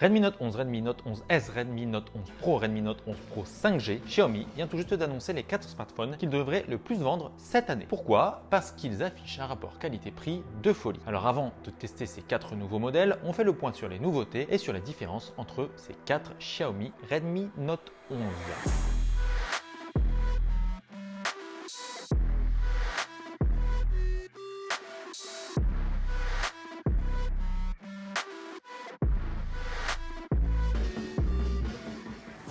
Redmi Note 11, Redmi Note 11S, Redmi Note 11 Pro, Redmi Note 11 Pro 5G, Xiaomi vient tout juste d'annoncer les 4 smartphones qu'ils devraient le plus vendre cette année. Pourquoi? Parce qu'ils affichent un rapport qualité-prix de folie. Alors avant de tester ces 4 nouveaux modèles, on fait le point sur les nouveautés et sur la différence entre ces 4 Xiaomi Redmi Note 11.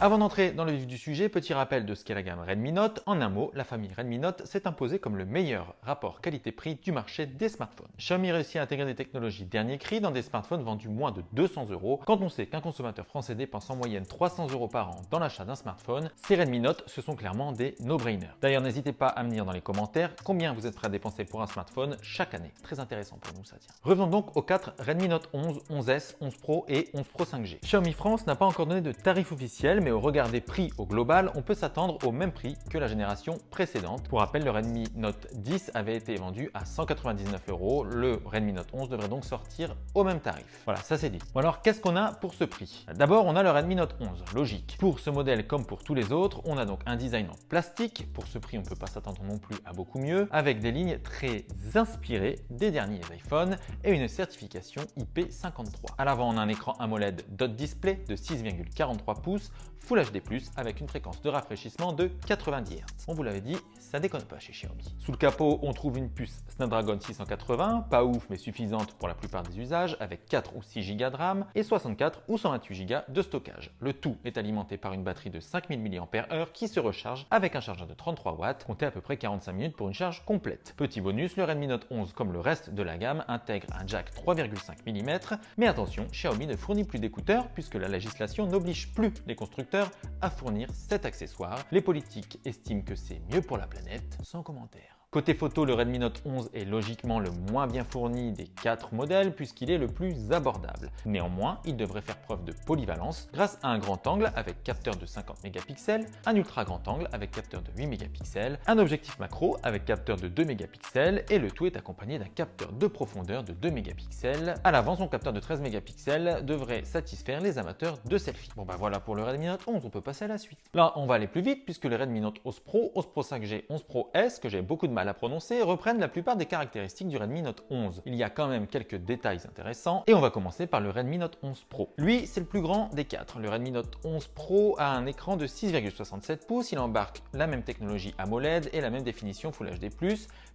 Avant d'entrer dans le vif du sujet, petit rappel de ce qu'est la gamme Redmi Note. En un mot, la famille Redmi Note s'est imposée comme le meilleur rapport qualité-prix du marché des smartphones. Xiaomi réussit à intégrer des technologies dernier cri dans des smartphones vendus moins de 200 euros. Quand on sait qu'un consommateur français dépense en moyenne 300 euros par an dans l'achat d'un smartphone, ces Redmi Note, ce sont clairement des no-brainers. D'ailleurs, n'hésitez pas à me dire dans les commentaires combien vous êtes prêt à dépenser pour un smartphone chaque année. Très intéressant pour nous, ça tient. Revenons donc aux 4 Redmi Note 11, 11S, 11 Pro et 11 Pro 5G. Xiaomi France n'a pas encore donné de tarif officiel, mais au regard des prix au global, on peut s'attendre au même prix que la génération précédente. Pour rappel, le Redmi Note 10 avait été vendu à 199 euros. Le Redmi Note 11 devrait donc sortir au même tarif. Voilà, ça c'est dit. Bon alors, qu'est-ce qu'on a pour ce prix? D'abord, on a le Redmi Note 11, logique. Pour ce modèle comme pour tous les autres, on a donc un design en plastique. Pour ce prix, on ne peut pas s'attendre non plus à beaucoup mieux, avec des lignes très inspirées des derniers iPhones et une certification IP53. À l'avant, on a un écran AMOLED dot display de 6,43 pouces Full HD+, avec une fréquence de rafraîchissement de 90 Hz. On vous l'avait dit, ça déconne pas chez Xiaomi. Sous le capot, on trouve une puce Snapdragon 680, pas ouf mais suffisante pour la plupart des usages, avec 4 ou 6 Go de RAM et 64 ou 128 Go de stockage. Le tout est alimenté par une batterie de 5000 mAh qui se recharge avec un chargeur de 33 watts, compté à peu près 45 minutes pour une charge complète. Petit bonus, le Redmi Note 11, comme le reste de la gamme, intègre un jack 3,5 mm, mais attention, Xiaomi ne fournit plus d'écouteurs puisque la législation n'oblige plus les constructeurs à fournir cet accessoire. Les politiques estiment que c'est mieux pour la planète, sans commentaire. Côté photo, le Redmi Note 11 est logiquement le moins bien fourni des quatre modèles puisqu'il est le plus abordable. Néanmoins, il devrait faire preuve de polyvalence grâce à un grand angle avec capteur de 50 mégapixels, un ultra grand angle avec capteur de 8 mégapixels, un objectif macro avec capteur de 2 mégapixels et le tout est accompagné d'un capteur de profondeur de 2 mégapixels. À l'avant, son capteur de 13 mégapixels devrait satisfaire les amateurs de selfie. Bon bah voilà pour le Redmi Note 11, on peut passer à la suite. Là, on va aller plus vite puisque le Redmi Note 11 Pro, 11 Pro 5G, 11 Pro S, que j'ai beaucoup de mal à prononcer reprennent la plupart des caractéristiques du Redmi Note 11. Il y a quand même quelques détails intéressants et on va commencer par le Redmi Note 11 Pro. Lui, c'est le plus grand des quatre. Le Redmi Note 11 Pro a un écran de 6,67 pouces, il embarque la même technologie AMOLED et la même définition Full HD+,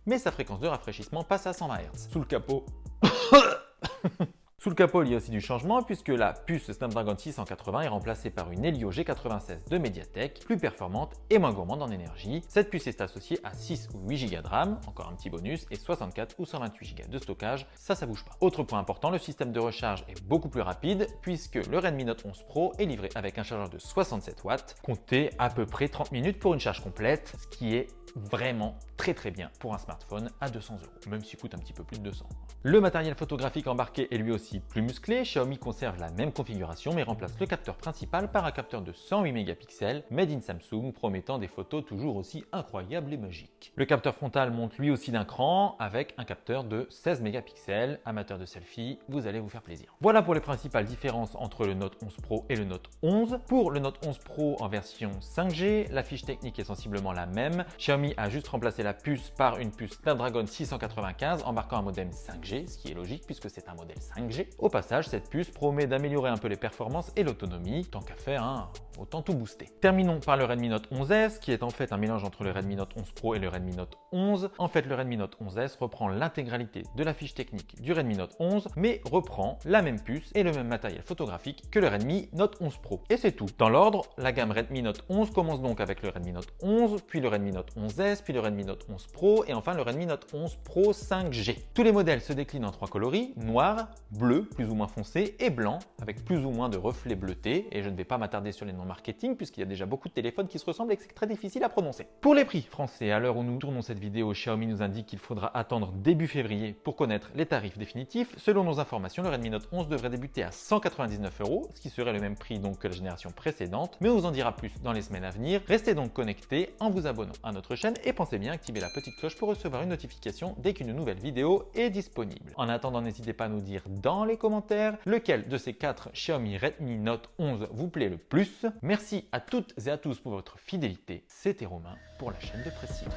mais sa fréquence de rafraîchissement passe à 120 Hz. Sous le capot... Sous le capot, il y a aussi du changement puisque la puce Snapdragon 680 est remplacée par une Helio G96 de Mediatek, plus performante et moins gourmande en énergie. Cette puce est associée à 6 ou 8 Go de RAM, encore un petit bonus, et 64 ou 128 Go de stockage, ça, ça bouge pas. Autre point important, le système de recharge est beaucoup plus rapide puisque le Redmi Note 11 Pro est livré avec un chargeur de 67 watts, comptez à peu près 30 minutes pour une charge complète, ce qui est vraiment très très bien pour un smartphone à 200 euros, même s'il coûte un petit peu plus de 200. Le matériel photographique embarqué est lui aussi plus musclé. Xiaomi conserve la même configuration mais remplace le capteur principal par un capteur de 108 mégapixels made in Samsung promettant des photos toujours aussi incroyables et magiques. Le capteur frontal monte lui aussi d'un cran avec un capteur de 16 mégapixels. Amateur de selfie, vous allez vous faire plaisir. Voilà pour les principales différences entre le Note 11 Pro et le Note 11. Pour le Note 11 Pro en version 5G, la fiche technique est sensiblement la même. Xiaomi a juste remplacé la puce par une puce Snapdragon 695 embarquant un modem 5G ce qui est logique puisque c'est un modèle 5G. Au passage, cette puce promet d'améliorer un peu les performances et l'autonomie, tant qu'à faire, autant tout booster. Terminons par le Redmi Note 11S, qui est en fait un mélange entre le Redmi Note 11 Pro et le Redmi Note 11. En fait, le Redmi Note 11S reprend l'intégralité de la fiche technique du Redmi Note 11, mais reprend la même puce et le même matériel photographique que le Redmi Note 11 Pro. Et c'est tout. Dans l'ordre, la gamme Redmi Note 11 commence donc avec le Redmi Note 11, puis le Redmi Note 11S, puis le Redmi Note 11 Pro et enfin le Redmi Note 11 Pro 5G. Tous les modèles se décline en trois coloris, noir, bleu, plus ou moins foncé, et blanc, avec plus ou moins de reflets bleutés. Et je ne vais pas m'attarder sur les noms marketing, puisqu'il y a déjà beaucoup de téléphones qui se ressemblent et que c'est très difficile à prononcer. Pour les prix français, à l'heure où nous tournons cette vidéo, Xiaomi nous indique qu'il faudra attendre début février pour connaître les tarifs définitifs. Selon nos informations, le Redmi Note 11 devrait débuter à 199 euros, ce qui serait le même prix donc que la génération précédente, mais on vous en dira plus dans les semaines à venir. Restez donc connectés en vous abonnant à notre chaîne et pensez bien à activer la petite cloche pour recevoir une notification dès qu'une nouvelle vidéo est disponible. En attendant, n'hésitez pas à nous dire dans les commentaires lequel de ces 4 Xiaomi Redmi Note 11 vous plaît le plus. Merci à toutes et à tous pour votre fidélité. C'était Romain pour la chaîne de Précision.